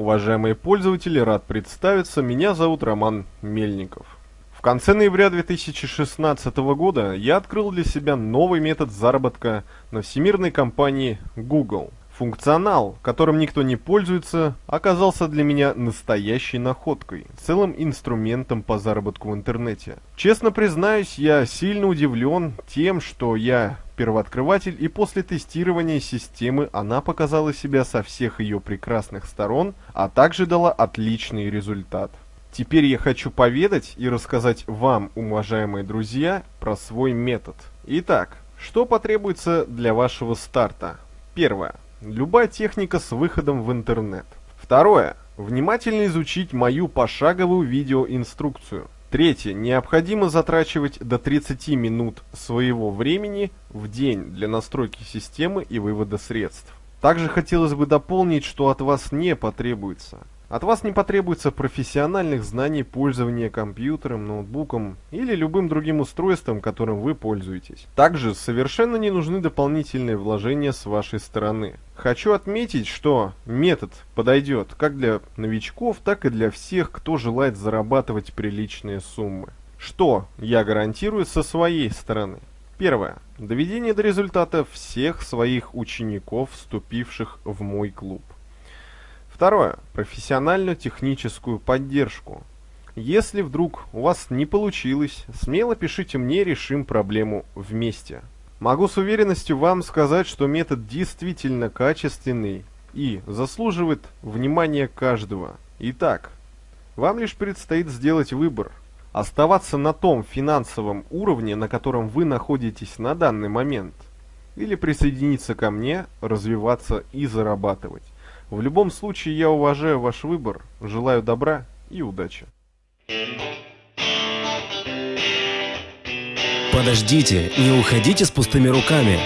Уважаемые пользователи, рад представиться, меня зовут Роман Мельников. В конце ноября 2016 года я открыл для себя новый метод заработка на всемирной компании Google. Функционал, которым никто не пользуется, оказался для меня настоящей находкой, целым инструментом по заработку в интернете. Честно признаюсь, я сильно удивлен тем, что я первооткрыватель и после тестирования системы она показала себя со всех ее прекрасных сторон, а также дала отличный результат. Теперь я хочу поведать и рассказать вам, уважаемые друзья, про свой метод. Итак, что потребуется для вашего старта? Первое. Любая техника с выходом в интернет. Второе. Внимательно изучить мою пошаговую видеоинструкцию. Третье. Необходимо затрачивать до 30 минут своего времени в день для настройки системы и вывода средств. Также хотелось бы дополнить, что от вас не потребуется от вас не потребуется профессиональных знаний пользования компьютером, ноутбуком или любым другим устройством, которым вы пользуетесь. Также совершенно не нужны дополнительные вложения с вашей стороны. Хочу отметить, что метод подойдет как для новичков, так и для всех, кто желает зарабатывать приличные суммы. Что я гарантирую со своей стороны? Первое. Доведение до результата всех своих учеников, вступивших в мой клуб. Второе. Профессиональную техническую поддержку. Если вдруг у вас не получилось, смело пишите мне, решим проблему вместе. Могу с уверенностью вам сказать, что метод действительно качественный и заслуживает внимания каждого. Итак, вам лишь предстоит сделать выбор. Оставаться на том финансовом уровне, на котором вы находитесь на данный момент. Или присоединиться ко мне, развиваться и зарабатывать. В любом случае, я уважаю ваш выбор, желаю добра и удачи. Подождите, не уходите с пустыми руками.